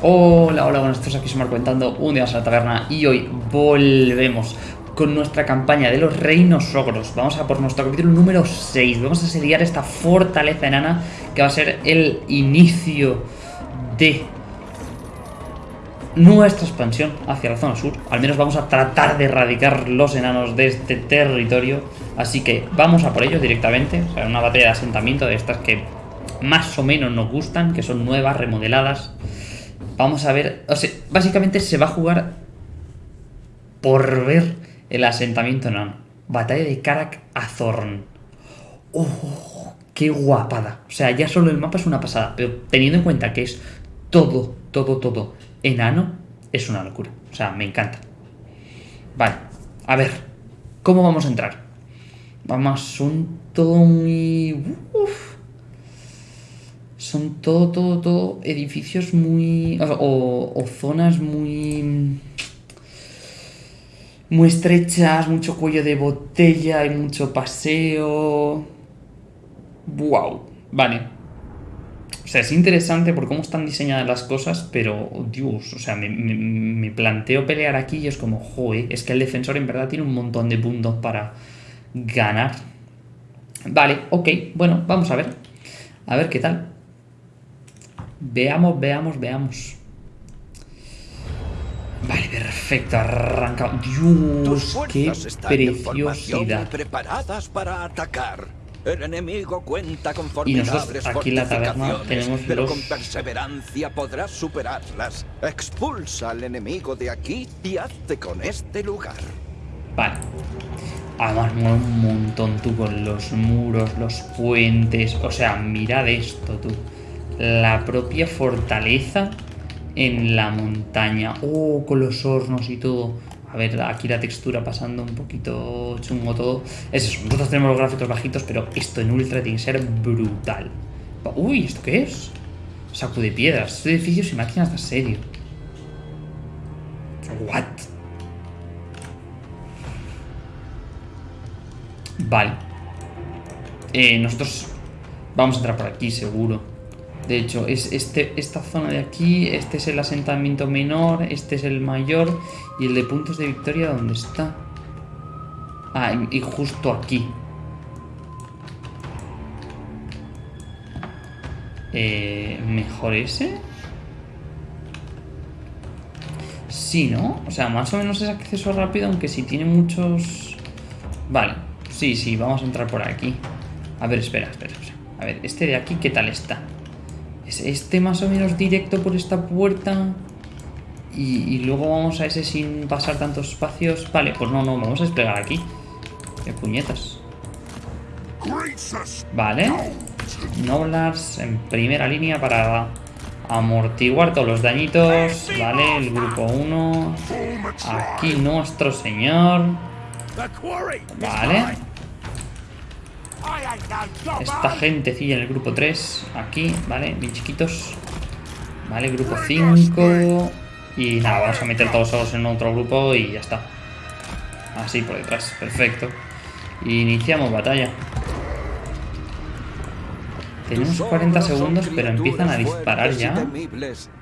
Hola, hola, buenas tardes, aquí Marco contando un día más a la taberna y hoy volvemos con nuestra campaña de los reinos ogros. Vamos a por nuestro capítulo número 6. Vamos a asediar esta fortaleza enana que va a ser el inicio de nuestra expansión hacia la zona sur. Al menos vamos a tratar de erradicar los enanos de este territorio. Así que vamos a por ellos directamente. O sea, una batalla de asentamiento de estas que más o menos nos gustan, que son nuevas, remodeladas. Vamos a ver, o sea, básicamente se va a jugar por ver el asentamiento enano. Batalla de Karak Azorn. ¡Oh! ¡Qué guapada! O sea, ya solo el mapa es una pasada, pero teniendo en cuenta que es todo, todo, todo enano, es una locura. O sea, me encanta. Vale, a ver, ¿cómo vamos a entrar? Vamos, todo muy... Uf, son todo, todo, todo edificios muy... O, zonas muy... Muy estrechas, mucho cuello de botella y mucho paseo... Wow, vale. O sea, es interesante por cómo están diseñadas las cosas, pero, Dios, o sea, me, planteo pelear aquí y es como, joder, es que el defensor en verdad tiene un montón de puntos para ganar. Vale, ok, bueno, vamos a ver. A ver qué tal. Veamos, veamos, veamos. Vale, perfecto, arranca. Dios, qué preciosidad. preparadas para atacar. El enemigo cuenta con y nosotros aquí en la taberna tenemos pero con perseverancia podrás superarlas. Expulsa al enemigo de aquí y hazte con este lugar. Vale. Además, un montón tú con los muros, los puentes. O sea, mirad esto tú la propia fortaleza en la montaña. Oh, con los hornos y todo. A ver, aquí la textura pasando un poquito chungo todo. Es eso, nosotros tenemos los gráficos bajitos, pero esto en ultra tiene que ser brutal. Uy, ¿esto qué es? Saco de piedras. Este edificio se imagina hasta serio. What? Vale. Eh, nosotros vamos a entrar por aquí, seguro. De hecho, es este, esta zona de aquí, este es el asentamiento menor, este es el mayor y el de puntos de victoria, ¿dónde está? Ah, y, justo aquí. Eh, ¿Mejor ese? Sí, ¿no? O sea, más o menos es acceso rápido, aunque si tiene muchos... Vale, sí, sí, vamos a entrar por aquí. A ver, espera, espera, espera. A ver, este de aquí, ¿qué tal está? ¿Es este más o menos directo por esta puerta? Y, luego vamos a ese sin pasar tantos espacios. Vale, pues no, no, vamos a desplegar aquí. Qué puñetas. Vale. Noblars en primera línea para amortiguar todos los dañitos. Vale, el grupo 1. Aquí nuestro señor. Vale. Esta gentecilla en el grupo 3, aquí, ¿vale? Bien chiquitos. Vale, grupo 5. Y nada, vamos a meter todos solos en otro grupo y ya está. Así por detrás, perfecto. Iniciamos batalla. Tenemos 40 segundos, pero empiezan a disparar ya.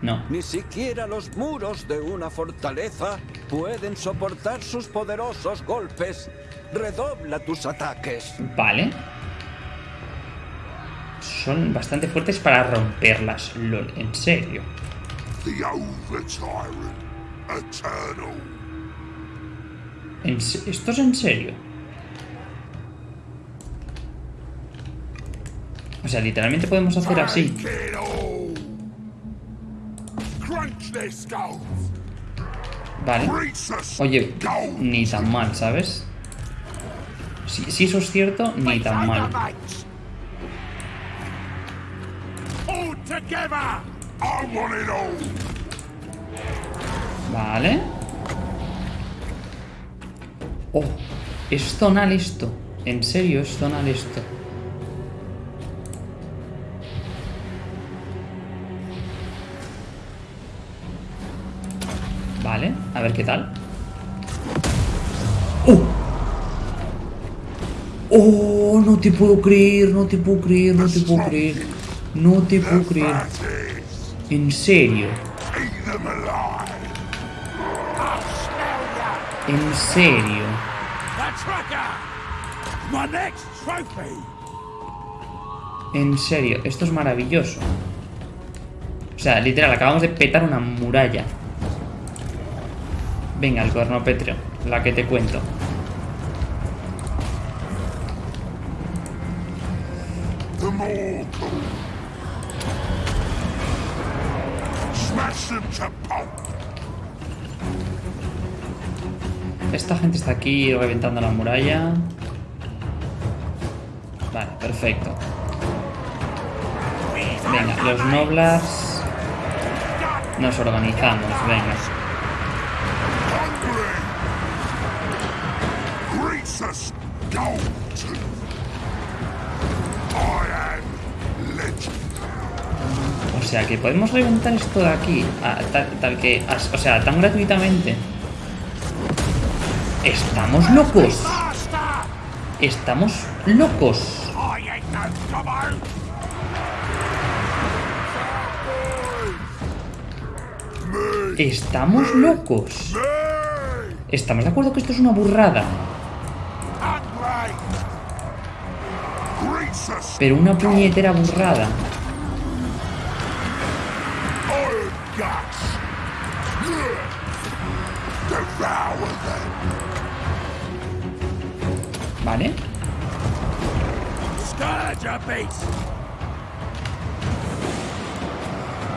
No. Ni siquiera los muros de una fortaleza pueden soportar sus poderosos golpes. Redobla tus ataques. Vale son bastante fuertes para romperlas, lol, en serio. ¿Esto es en serio? O sea, literalmente podemos hacer así. Vale. Oye, ni tan mal, ¿sabes? Si, si eso es cierto, ni tan mal. Vale. Oh, es zonal esto. En serio, es zonal esto. Vale, a ver qué tal. ¡Oh! ¡Oh! No te puedo creer, no te puedo creer, no te puedo creer. No te puedo creer. En serio. En serio. En serio, esto es maravilloso. O sea, literal, acabamos de petar una muralla. Venga, el cuerno pétreo, la que te cuento. Esta gente está aquí reventando la muralla. Vale, perfecto. Venga, los noblars. Nos organizamos, venga. Sea que podemos reventar esto de aquí. tal, que. o sea, tan gratuitamente. Estamos locos. Estamos locos. Estamos locos. Estamos de acuerdo que esto es una burrada. Pero una puñetera burrada. Guts. Devour them. ¿Vale?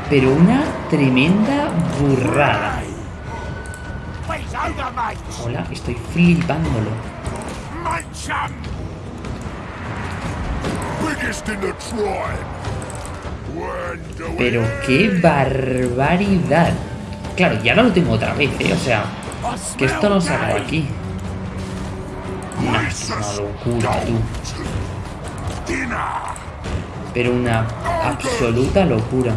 Pero una tremenda burrada. Hola, estoy flipándolo. Biggest in the tribe. Pero qué barbaridad. Claro, ya no lo tengo otra vez, ¿eh? O sea, que esto no acaba gay. aquí. Una locura, tú. Pero una absoluta locura.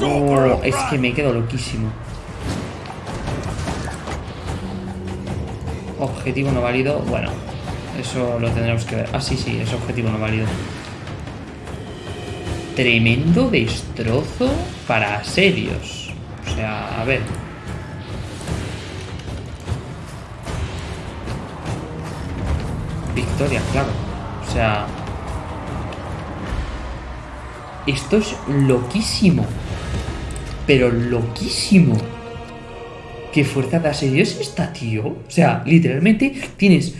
Oh, es que me quedo loquísimo. Objetivo no válido. Bueno, eso lo tendremos que ver. Ah, sí, sí, es objetivo no válido. Tremendo destrozo para asedios. O sea, a ver. Victoria, claro. O sea... Esto es loquísimo. Pero loquísimo. ¿Qué fuerza de asedio es esta, tío? O sea, literalmente tienes...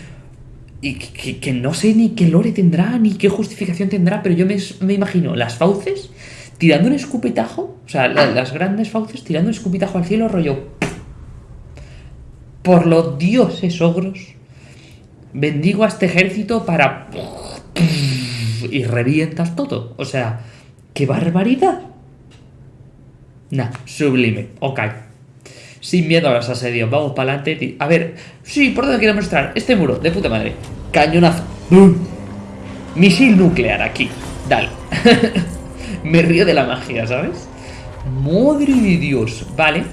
Y que, no sé ni qué lore tendrá, ni qué justificación tendrá, pero yo me, me imagino las fauces tirando un escupitajo, o sea, la- las grandes fauces tirando un escupitajo al cielo, rollo... Por los dioses ogros, bendigo a este ejército para... Y revientas todo. O sea, ¡qué barbaridad! Nah, sublime. Ok. Sin miedo a los asedios. Vamos para adelante. A ver, sí, ¿por dónde quiero mostrar? Este muro, de puta madre. Cañonazo. Misil nuclear aquí. Dale. Me río de la magia, ¿sabes? Madre de Dios. Vale.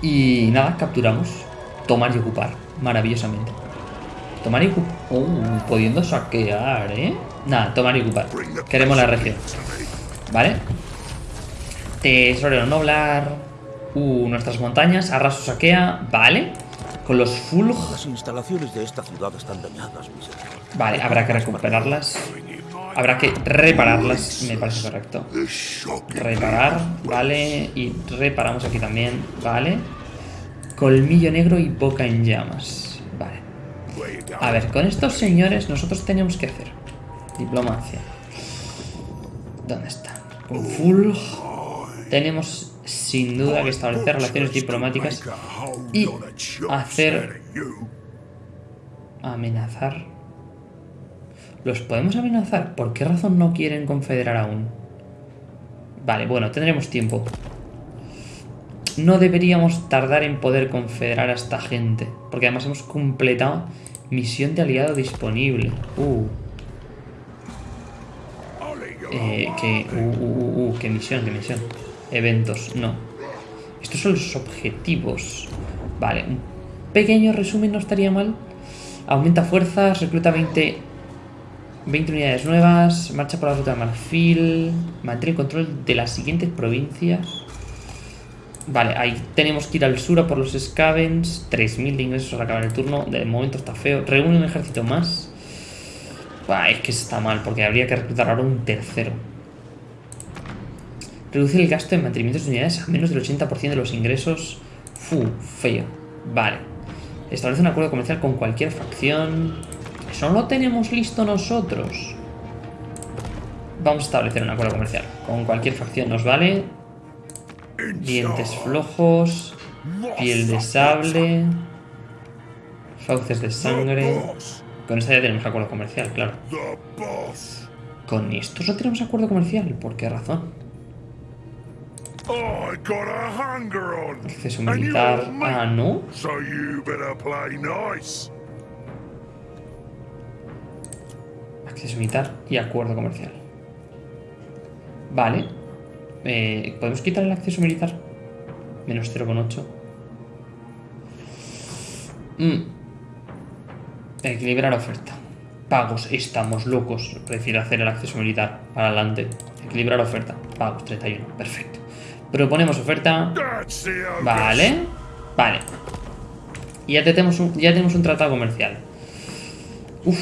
Y nada, capturamos. Tomar y ocupar. Maravillosamente. Tomar y ocupar. Uh, pudiendo saquear, ¿eh? Nada, tomar y ocupar. Queremos la región. ¿Vale? Tesorero Noblar. Uh, nuestras montañas. Arraso saquea. Vale. Con los Fulg. Las instalaciones de esta ciudad están dañadas, mi señor. Vale, habrá que recuperarlas. Habrá que repararlas. Me parece correcto. Reparar. Vale. Y reparamos aquí también. Vale. Colmillo negro y boca en llamas. Vale. A ver, con estos señores nosotros tenemos que hacer diplomacia. ¿Dónde está? Con Fulg tenemos sin duda que establecer relaciones diplomáticas y hacer amenazar. ¿Los podemos amenazar? ¿Por qué razón no quieren confederar aún? Vale, bueno, tendremos tiempo. No deberíamos tardar en poder confederar a esta gente. Porque además hemos completado misión de aliado disponible. Uh, eh. Uh, uh, uh, uh, qué misión, qué misión. Eventos, no. Estos son los objetivos. Vale, un pequeño resumen no estaría mal. Aumenta fuerzas, recluta 20 20 unidades nuevas. Marcha por la ruta de Marfil. Mantén el control de las siguientes provincias. Vale, ahí tenemos que ir al sur a por los Scavens. 3.000 de ingresos al acabar el turno. De momento está feo. Reúne un ejército más. Buah, es que está mal, porque habría que reclutar ahora un tercero. Reduce el gasto en mantenimiento de unidades a menos del 80% de los ingresos. Fu, feo. Vale. Establece un acuerdo comercial con cualquier facción. Eso no lo tenemos listo nosotros. Vamos a establecer un acuerdo comercial. Con cualquier facción nos vale. Dientes flojos. Piel de sable. Fauces de sangre. Con esta ya tenemos acuerdo comercial, claro. Con estos no tenemos acuerdo comercial. ¿Por qué razón? Acceso and you're militar. Ah, ¿no? So you better play nice. Acceso militar y acuerdo comercial. Vale. Eh, ¿Podemos quitar el acceso militar? Menos 0,8. Mm. Equilibrar oferta. Pagos. Estamos locos. Prefiero hacer el acceso militar. Para adelante. Equilibrar oferta. Pagos. 31. Perfecto. Proponemos oferta. Vale. Vale. Y ya tenemos un, ya tenemos un tratado comercial. Uf.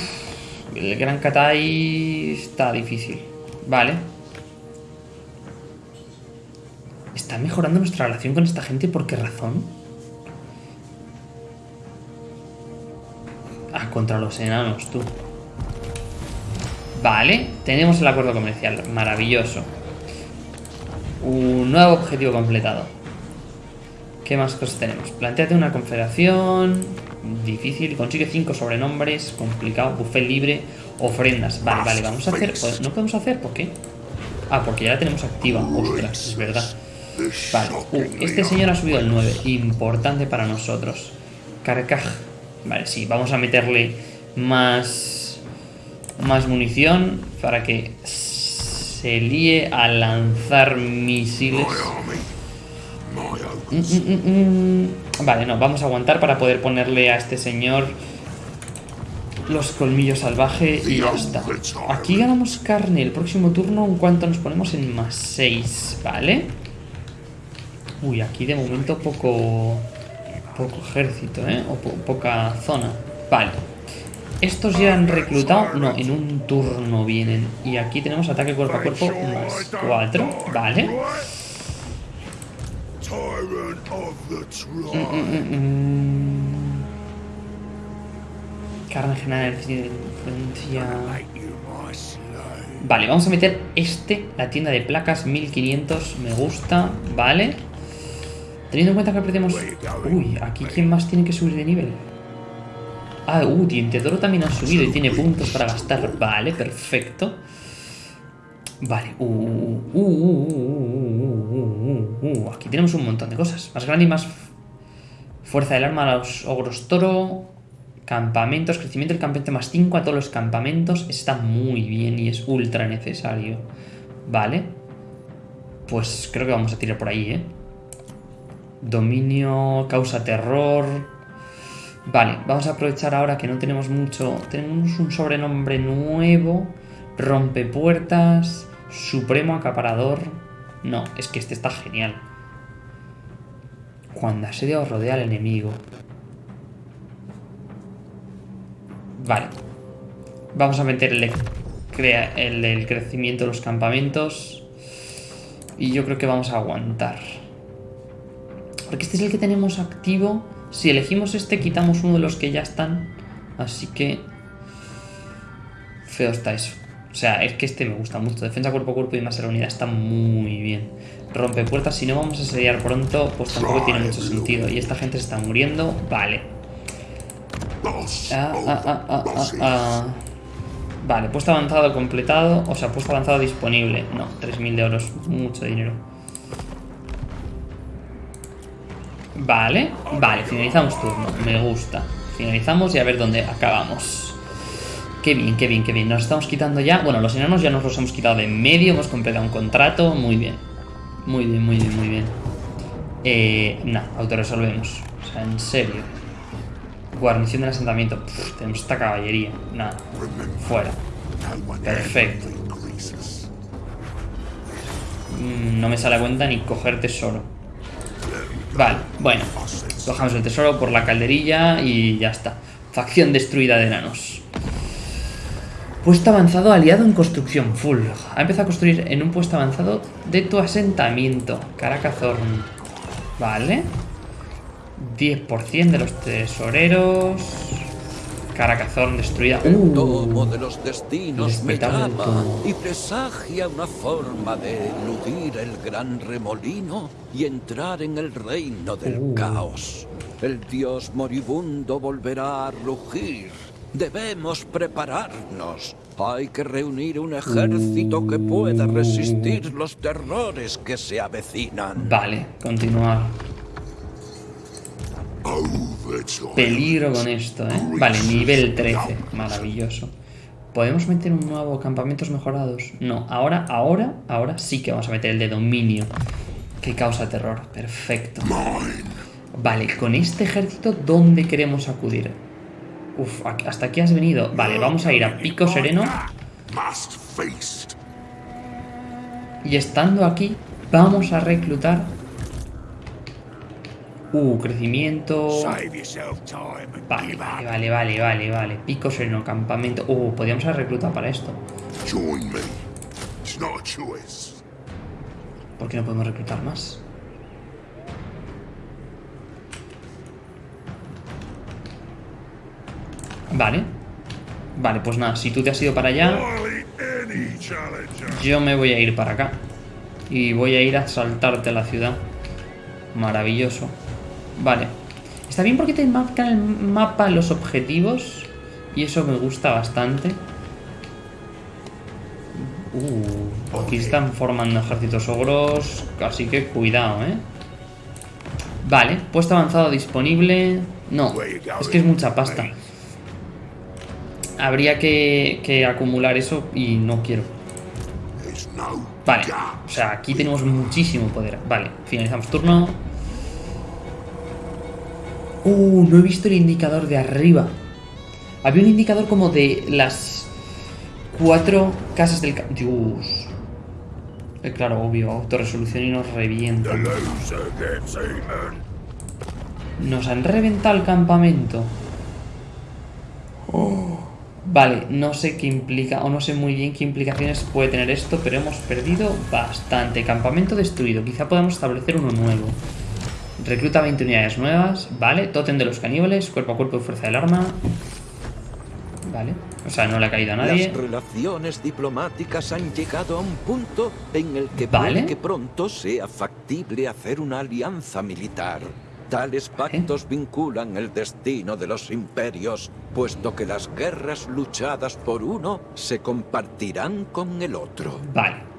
El Gran Katai está difícil. Vale. ¿Está mejorando nuestra relación con esta gente? ¿Por qué razón? Ah, contra los enanos, tú. Vale, tenemos el acuerdo comercial. Maravilloso. Un nuevo objetivo completado. ¿Qué más cosas tenemos? Planteate una confederación. Difícil. Consigue cinco sobrenombres. Complicado. Buffet libre. Ofrendas. Vale, vale. Vamos a hacer. ¿No podemos hacer? ¿Por qué? Ah, porque ya la tenemos activa. Ostras, es verdad. Vale. Uh, este señor ha subido el 9. Importante para nosotros. Carcaj. Vale, sí. Vamos a meterle más. Más munición. Para que se líe a lanzar misiles. Mm, mm, mm, mm. Vale, no, vamos a aguantar para poder ponerle a este señor los colmillos salvaje y ya está. Aquí ganamos carne el próximo turno en cuanto nos ponemos en más 6, ¿vale? Uy, aquí de momento poco poco ejército, ¿eh? O po- poca zona. Vale. Estos ya han reclutado, no, en un turno vienen. Y aquí tenemos ataque cuerpo a cuerpo más 4, ¿vale? The tribe. Mm, mm. Carne general de influencia. Vale, vamos a meter este, la tienda de placas 1500, me gusta, vale. Teniendo en cuenta que perdemos... Uy, aquí quién más tiene que subir de nivel. Ah, uh, Dientedoro también ha subido y tiene puntos para gastar. Vale, perfecto. Vale, uh, uh, uh, uh, uh, uh, uh, aquí tenemos un montón de cosas. Más grande y más fuerza del arma a los ogros toro. Campamentos, crecimiento del campamento más 5 a todos los campamentos. Está muy bien y es ultra necesario. Vale. Pues creo que vamos a tirar por ahí, ¿eh? Dominio, causa terror, Vale, vamos a aprovechar ahora que no tenemos mucho. Tenemos un sobrenombre nuevo. Rompepuertas. Supremo acaparador. No, es que este está genial. Cuando asedio rodea al enemigo. Vale. Vamos a meter el, el del crecimiento de los campamentos. Y yo creo que vamos a aguantar. Porque este es el que tenemos activo. Si elegimos este, quitamos uno de los que ya están. Así que... Feo está eso. O sea, es que este me gusta mucho. Defensa cuerpo a cuerpo y más a la unidad está muy bien. Rompe puertas. Si no vamos a asediar pronto, pues tampoco tiene mucho sentido. Y esta gente se está muriendo. Vale. Ah, ah, ah. Vale, puesto avanzado completado. O sea, puesto avanzado disponible. No, 3.000 de euros. Mucho dinero. Vale, vale, finalizamos turno. Me gusta. Finalizamos y a ver dónde acabamos. Qué bien, qué bien, qué bien. Nos estamos quitando ya. Bueno, los enanos ya nos los hemos quitado de en medio. Hemos completado un contrato. Muy bien. Muy bien, muy bien, muy bien. Eh, nah, autorresolvemos. O sea, en serio. Guarnición del asentamiento. Pff, tenemos esta caballería. Nada. Fuera. Perfecto. Mm, No me sale a cuenta ni coger tesoro. Vale, bueno. Cojamos el tesoro por la calderilla y ya está. Facción destruida de enanos. Puesto avanzado aliado en construcción full. Ha empezado a construir en un puesto avanzado de tu asentamiento. Caracazorn. Vale. 10% de los tesoreros. Caracazorn destruida. El Uh, tomo de los destinos me llama y presagia una forma de eludir el gran remolino y entrar en el reino del Uh. caos. El dios moribundo volverá a rugir. Debemos prepararnos. Hay que reunir un ejército que pueda resistir los terrores que se avecinan. Vale, continuar. Overtime. Peligro con esto, ¿eh? Vale, nivel 13. Maravilloso. ¿Podemos meter un nuevo campamentos mejorados? No, ahora, ahora, ahora sí que vamos a meter el de dominio. Que causa terror. Perfecto. Vale, con este ejército, ¿dónde queremos acudir? Uf, hasta aquí has venido. Vale, vamos a ir a Pico Sereno. Y estando aquí, vamos a reclutar... Uh, crecimiento... Vale, vale, vale, vale, vale, vale. Pico sereno, campamento. Uh, podríamos haber reclutado para esto. A. ¿Por qué no podemos reclutar más? Vale. Vale, pues nada, si tú te has ido para allá, yo me voy a ir para acá. Y voy a ir a saltarte la ciudad. Maravilloso. Vale. Está bien porque te marcan el mapa los objetivos. Y eso me gusta bastante. Uh, aquí están formando ejércitos ogros. Así que cuidado, ¿eh? Vale, puesto avanzado disponible. No, es que es mucha pasta. Habría que, que acumular eso y no quiero. Vale, o sea, aquí tenemos muchísimo poder. Vale, finalizamos turno. Uh, no he visto el indicador de arriba. Había un indicador como de las cuatro casas del... Dios. Eh, claro, obvio, autorresolución y nos revienta. Nos han reventado el campamento. Oh. Vale, no sé qué implica, o no sé muy bien qué implicaciones puede tener esto, pero hemos perdido bastante. Campamento destruido, quizá podamos establecer uno nuevo. Recluta 20 unidades nuevas, vale. Totem de los caníbales, cuerpo a cuerpo y fuerza del arma. Vale, o sea, no le ha caído a nadie. Las relaciones diplomáticas han llegado a un punto en el que Vale. puede que pronto sea factible hacer una alianza militar. Tales pactos vinculan el destino de los imperios, puesto que las guerras luchadas por uno se compartirán con el otro. Vale.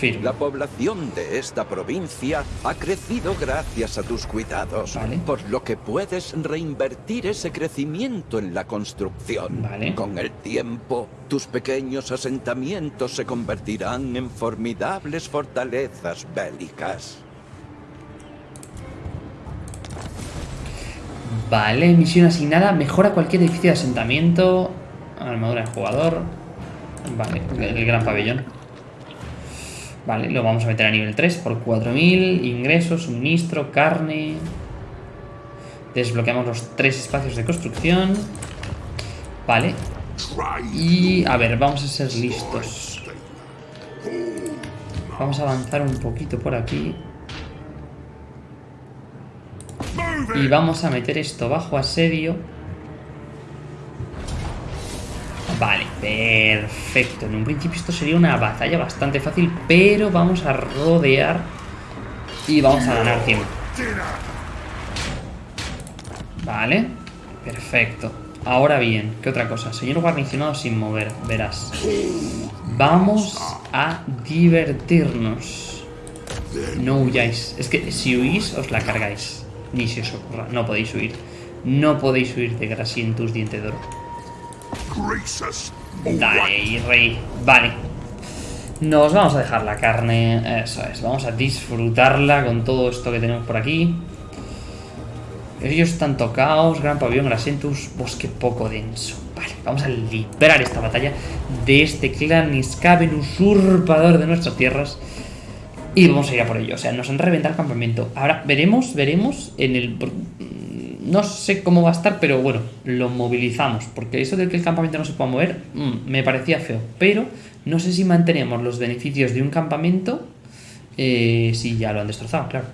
Firme. La población de esta provincia ha crecido gracias a tus cuidados, Vale. por lo que puedes reinvertir ese crecimiento en la construcción. Vale. Con el tiempo, tus pequeños asentamientos se convertirán en formidables fortalezas bélicas. Vale, misión asignada. Mejora cualquier edificio de asentamiento. Armadura de jugador. Vale, el gran pabellón. Vale, lo vamos a meter a nivel 3 por 4000. Ingresos, suministro, carne. Desbloqueamos los tres espacios de construcción. Vale. Y a ver, vamos a ser listos. Vamos a avanzar un poquito por aquí. Y vamos a meter esto bajo asedio. Perfecto. En un principio esto sería una batalla bastante fácil, pero vamos a rodear y vamos a ganar tiempo. Vale, perfecto. Ahora bien, ¿qué otra cosa? Señor guarnicionado sin mover, verás. Vamos a divertirnos. No huyáis. Es que si huís, os la cargáis. Ni si os ocurra. No podéis huir. No podéis huir de Grasientus diente de oro. Dale, rey. Vale. Nos vamos a dejar la carne. Eso es. Vamos a disfrutarla con todo esto que tenemos por aquí. Ellos están tocados, gran pabellón, Grasentus, bosque poco denso. Vale, vamos a librar esta batalla de este clan Iskaven usurpador de nuestras tierras. Y vamos a ir a por ello. O sea, nos han reventado el campamento. Ahora veremos, veremos en el... No sé cómo va a estar, pero bueno, lo movilizamos. Porque eso de que el campamento no se pueda mover, mm, me parecía feo. Pero no sé si mantenemos los beneficios de un campamento eh, si ya lo han destrozado, claro.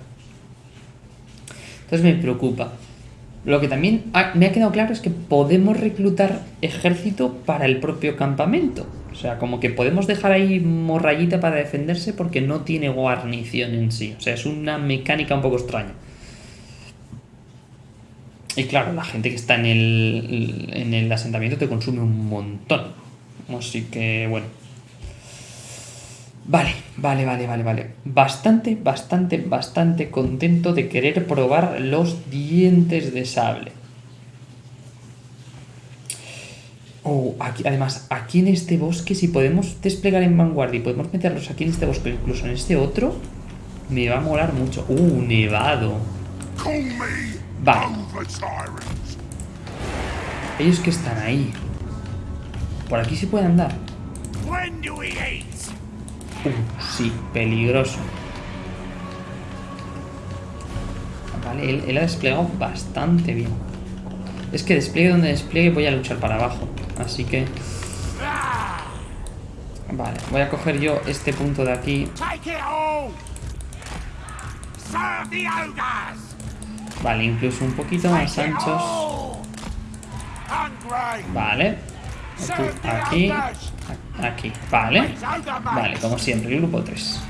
Entonces me preocupa. Lo que también me ha quedado claro es que podemos reclutar ejército para el propio campamento. O sea, como que podemos dejar ahí morrayita para defenderse porque no tiene guarnición en sí. O sea, es una mecánica un poco extraña. Y claro, la gente que está en el, en el asentamiento te consume un montón. Así que, bueno. Vale, vale, vale, vale, vale. Bastante, bastante, bastante contento de querer probar los dientes de sable. Oh, además, aquí en este bosque, si podemos desplegar en vanguardia y podemos meterlos aquí en este bosque, incluso en este otro, me va a molar mucho. Uh, nevado. Vale. Ellos que están ahí. Por aquí se puede andar. Uh, sí, peligroso. Vale, él, él, ha desplegado bastante bien. Es que despliegue donde despliegue voy a luchar para abajo. Así que... Vale, voy a coger yo este punto de aquí. Vale, incluso un poquito más anchos. Vale. Aquí, aquí, vale. Vale, como siempre, el grupo 3.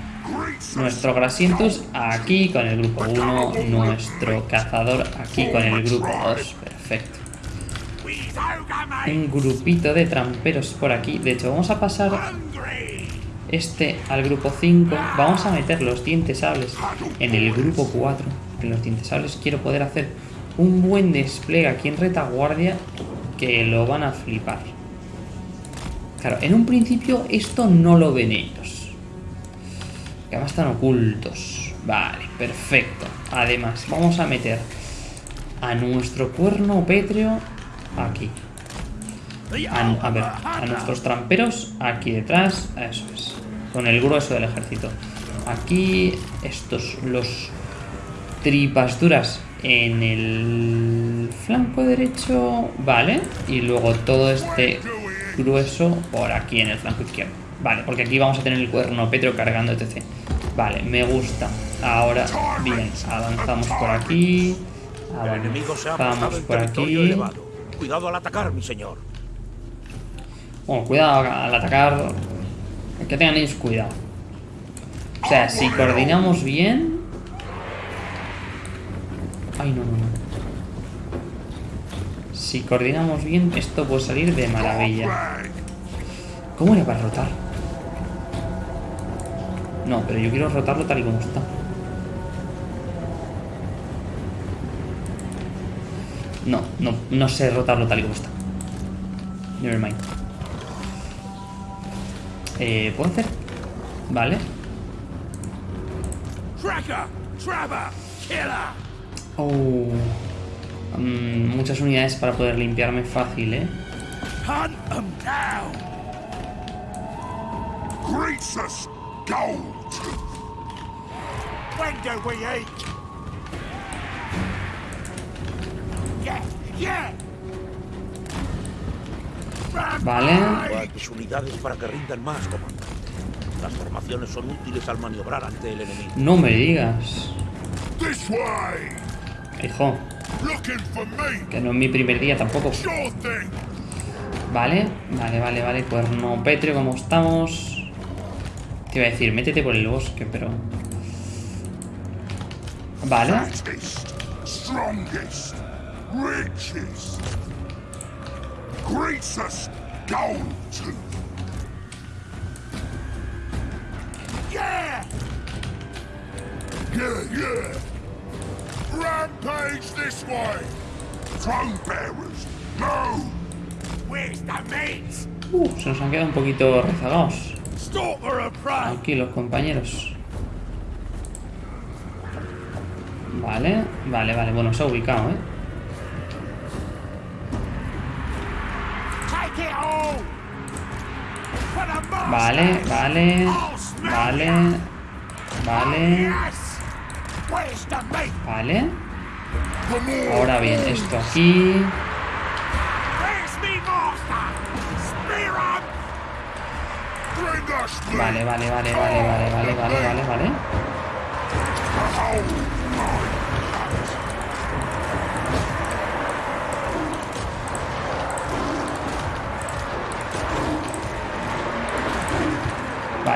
Nuestro Grasientus aquí con el grupo 1. Nuestro cazador aquí con el grupo 2. Perfecto. Un grupito de tramperos por aquí. De hecho, vamos a pasar este al grupo 5. Vamos a meter los dientes sables en el grupo 4. En los dientes sables quiero poder hacer un buen despliegue aquí en retaguardia que lo van a flipar. Claro, en un principio esto no lo ven ellos. Que además están ocultos. Vale, perfecto. Además, vamos a meter a nuestro cuerno pétreo aquí. A, ver, a nuestros tramperos aquí detrás. Eso es. Con el grueso del ejército. Aquí, estos, los tripas duras en el flanco derecho. Vale. Y luego todo este grueso por aquí en el flanco izquierdo. Vale, porque aquí vamos a tener el cuerno Petro cargando etc. Vale, me gusta. Ahora, bien, avanzamos por aquí. Avanzamos por aquí. Cuidado al atacar, mi señor. Bueno, cuidado al atacar. Que tengan ellos cuidado. O sea, si coordinamos bien... Si coordinamos bien, esto puede salir de maravilla. ¿Cómo le va a rotar? No, pero yo quiero rotarlo tal y como está. No, no, no sé rotarlo tal y como está. Nevermind. Eh, ¿puedo hacer? Vale. Oh. Mm, muchas unidades para poder limpiarme fácil, ¿eh? Vale. Mis unidades para que rindan más, comandante. Las formaciones son útiles al maniobrar ante el enemigo. No me digas. Hijo. Que no es mi primer día tampoco. Vale, vale, vale, vale. Cuerno pétreo, como estamos. Te iba a decir, métete por el bosque, pero... Vale. Yeah! Yeah, yeah! Rampage this way! Throne bearers, no! Where's the mates? Uh, se nos han quedado un poquito rezagados. Aquí los compañeros. Vale, vale, vale. Bueno, se ha ubicado, ¿eh? Vale, vale, vale, vale, vale. Ahora bien, esto aquí. Vale, vale, vale, vale, vale, vale, vale, vale, vale.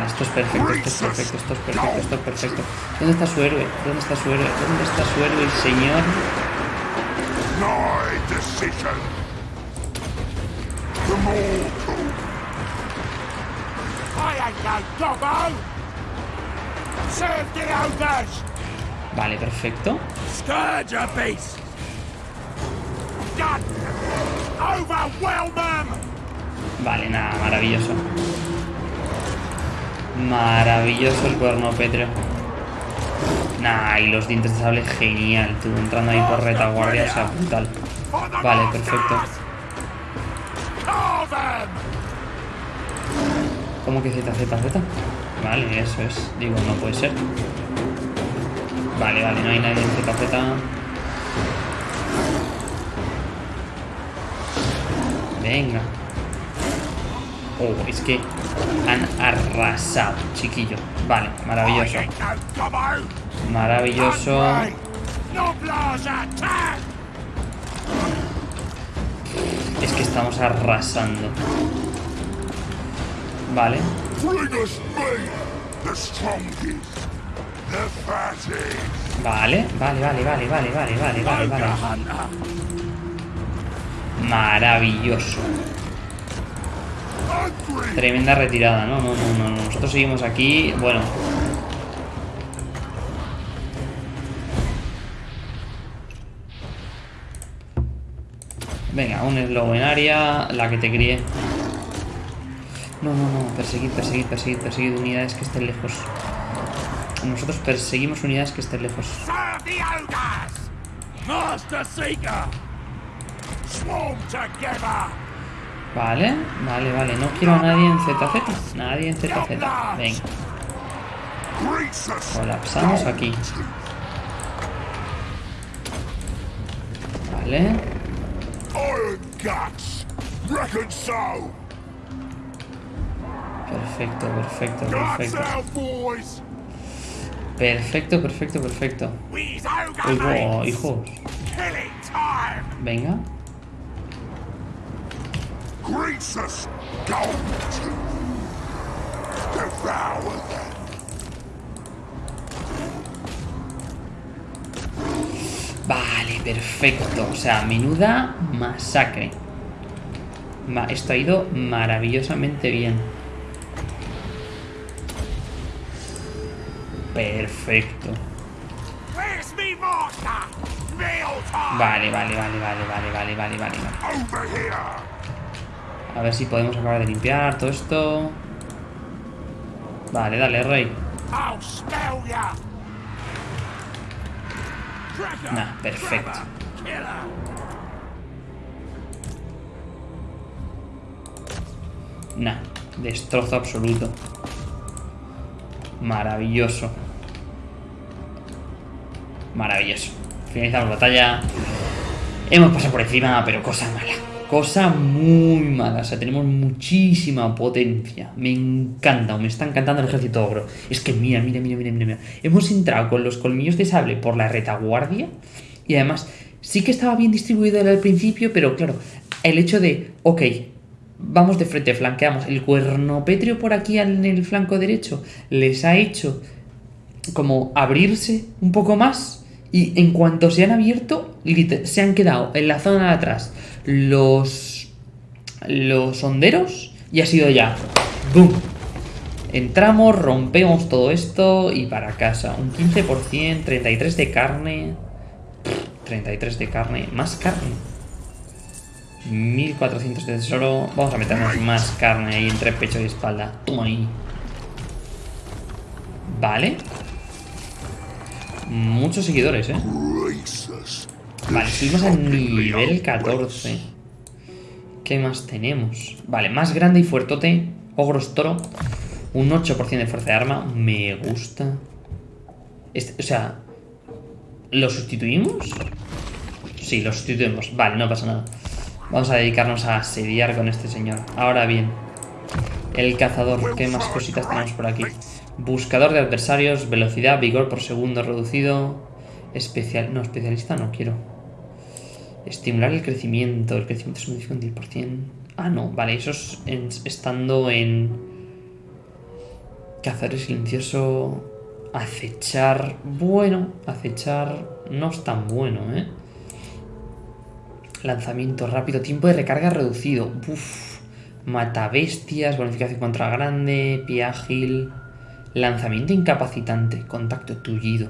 Vale, esto es perfecto, esto es perfecto, esto es perfecto, esto es perfecto. ¿Dónde está su héroe? ¿Dónde está su héroe? ¿Dónde está su héroe, el señor? Vale, perfecto. Vale, nada, maravilloso. Maravilloso el cuerno pétreo. Nah, y los dientes de sable, genial, tú entrando ahí por retaguardia, o sea, brutal. Vale, perfecto. ¿Cómo que Z, Z, Z? Vale, eso es. Digo, no puede ser. Vale, vale, no hay nadie en Z, Z. Venga. Oh, es que han arrasado, chiquillo. Vale, maravilloso. Maravilloso. Es que estamos arrasando. Vale. Vale, vale, vale, vale, vale, vale, vale, vale, vale. Maravilloso. Tremenda retirada, no, no, no, no, no. Nosotros seguimos aquí, bueno. Venga, un slow en área, la que te críe. No, no, no, perseguid, perseguid, perseguid, perseguid unidades que estén lejos. Nosotros perseguimos unidades que estén lejos. Master Seeker! Swarm together. Vale, vale, vale. No quiero a nadie en ZZ. Nadie en ZZ. Venga, colapsamos aquí. Vale. Perfecto, perfecto, perfecto. Perfecto, perfecto, perfecto. Mates. hijos. Venga. Devour them. Vale, perfecto. O sea, menuda masacre. Ma- esto ha ido maravillosamente bien. Perfecto. Vale, vale, vale, vale, vale, vale, vale, vale. A ver si podemos acabar de limpiar todo esto. Vale, dale, rey. Nah, perfecto. Nah, destrozo absoluto. Maravilloso. Maravilloso. Finalizamos batalla. Hemos pasado por encima, pero cosa mala. Cosa muy mala. O sea, tenemos muchísima potencia. Me encanta, me está encantando el ejército ogro. Es que mira, mira, mira, mira, mira. Hemos entrado con los colmillos de sable por la retaguardia. Y además, sí que estaba bien distribuido al principio, pero claro, el hecho de, ok, vamos de frente, flanqueamos. El cuernopetrio por aquí en el flanco derecho les ha hecho como abrirse un poco más y en cuanto se han abierto se han quedado en la zona de atrás los los honderos y ha sido ya ¡boom! entramos rompemos todo esto y para casa un 15% 33 de carne 33 de carne más carne. 1400 de tesoro vamos a meternos más carne ahí entre pecho y espalda. Toma ahí. Vale Muchos seguidores, ¿eh? Vale, subimos al nivel 14. ¿Qué más tenemos? Vale, más grande y fuertote. Ogros toro. Un 8% de fuerza de arma. Me gusta. Este, o sea, ¿lo sustituimos? Sí, lo sustituimos. Vale, no pasa nada. Vamos a dedicarnos a asediar con este señor. Ahora bien, el cazador. ¿Qué más cositas tenemos por aquí? Buscador de adversarios, velocidad, vigor por segundo reducido. Especial. No, especialista no quiero. Estimular el crecimiento. El crecimiento se modifica un 10%. Ah, no, vale, eso es estando en. Cazador silencioso. Acechar. Bueno, acechar no es tan bueno, ¿eh? Lanzamiento rápido. Tiempo de recarga reducido. Uf. Mata bestias. Bonificación contra grande. Pie ágil. Lanzamiento incapacitante. Contacto tullido.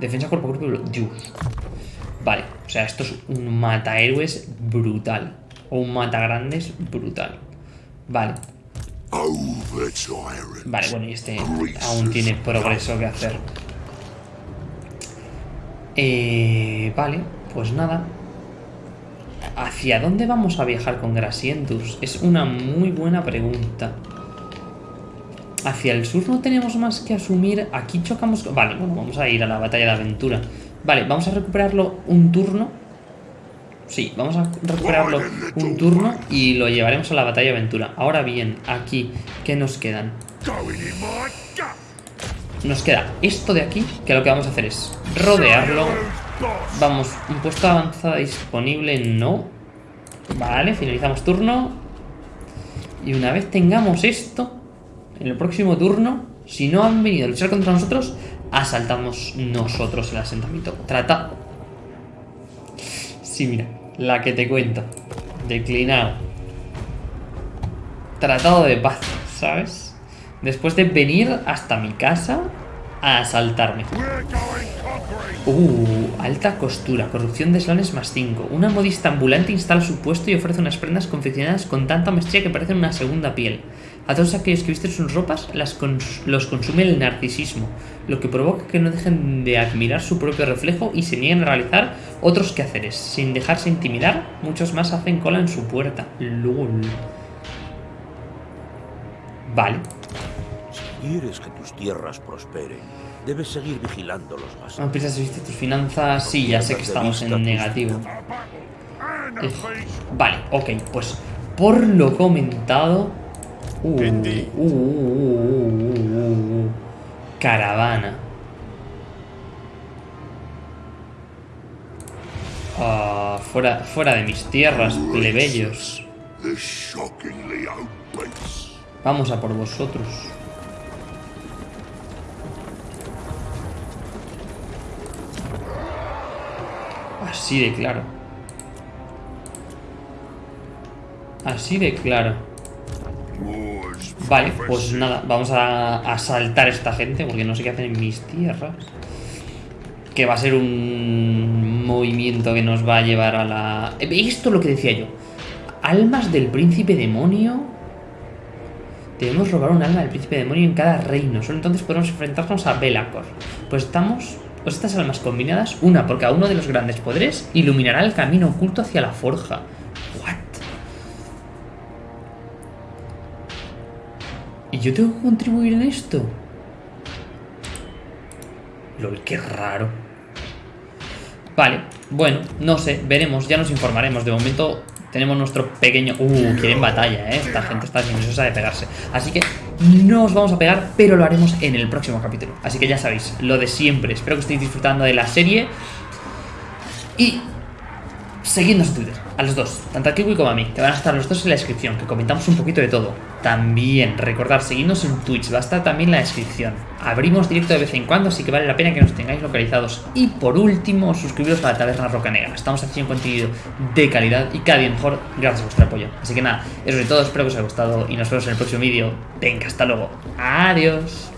Defensa cuerpo a cuerpo. Dios. Vale. O sea, esto es un mata héroes brutal. O un mata grandes brutal. Vale. Vale, bueno, y este aún tiene progreso que hacer. Eh, vale, pues nada. ¿Hacia dónde vamos a viajar con Grasientus? Es una muy buena pregunta. Hacia el sur no tenemos más que asumir. Aquí chocamos... Vale, bueno, vamos a ir a la batalla de aventura. Vale, vamos a recuperarlo un turno. Sí, vamos a recuperarlo un turno y lo llevaremos a la batalla de aventura. Ahora bien, aquí, ¿qué nos quedan? Nos queda esto de aquí, que lo que vamos a hacer es rodearlo. Vamos, un puesto avanzada disponible, no. Vale, finalizamos turno. Y una vez tengamos esto, en el próximo turno, si no han venido a luchar contra nosotros, asaltamos nosotros el asentamiento. Trata... Sí, mira, la que te cuento. Declinado. Tratado de paz, ¿sabes? Después de venir hasta mi casa a asaltarme. Uh, alta costura, corrupción de eslanes más 5. Una modista ambulante instala su puesto y ofrece unas prendas confeccionadas con tanta maestría que parecen una segunda piel. A todos aquellos que visten sus ropas las los consume el narcisismo, lo que provoca que no dejen de admirar su propio reflejo y se nieguen a realizar otros quehaceres. Sin dejarse intimidar, muchos más hacen cola en su puerta. LOL. Vale. Si quieres que tus tierras prosperen, debes seguir vigilando los gastos. No piensas viste tus finanzas. Sí, ya sé que estamos en negativo. Eh, vale, ok, pues por lo comentado. Uh, uh, uh, caravana. Ah, fuera, fuera de mis tierras, plebeyos. Vamos a por vosotros. Así de claro. Así de claro. Vale, pues nada, vamos a asaltar a esta gente porque no sé qué hacen en mis tierras. Que va a ser un movimiento que nos va a llevar a la... Esto es lo que decía yo. Almas del príncipe demonio. Debemos robar un alma del príncipe demonio en cada reino. Solo entonces podemos enfrentarnos a Belacor. Pues estamos pues estas almas combinadas, una por cada uno de los grandes poderes, iluminará el camino oculto hacia la forja. ¿Y yo tengo que contribuir en esto? Lol, qué raro. Vale, bueno, no sé, veremos, ya nos informaremos. De momento tenemos nuestro pequeño... Uh, quieren batalla, ¿eh? Esta gente está ansiosa de pegarse. Así que no os vamos a pegar, pero lo haremos en el próximo capítulo. Así que ya sabéis, lo de siempre. Espero que estéis disfrutando de la serie. Y seguidnos en Twitter, a los dos, tanto a Kiwi como a mí, que van a estar los dos en la descripción, que comentamos un poquito de todo. También, recordar, seguidnos en Twitch, va a estar también en la descripción. Abrimos directo de vez en cuando, así que vale la pena que nos tengáis localizados. Y por último, suscribiros a la Taberna Roca Negra. Estamos haciendo contenido de calidad y cada día mejor gracias a vuestro apoyo. Así que nada, eso es todo, espero que os haya gustado y nos vemos en el próximo vídeo. Venga, hasta luego. Adiós.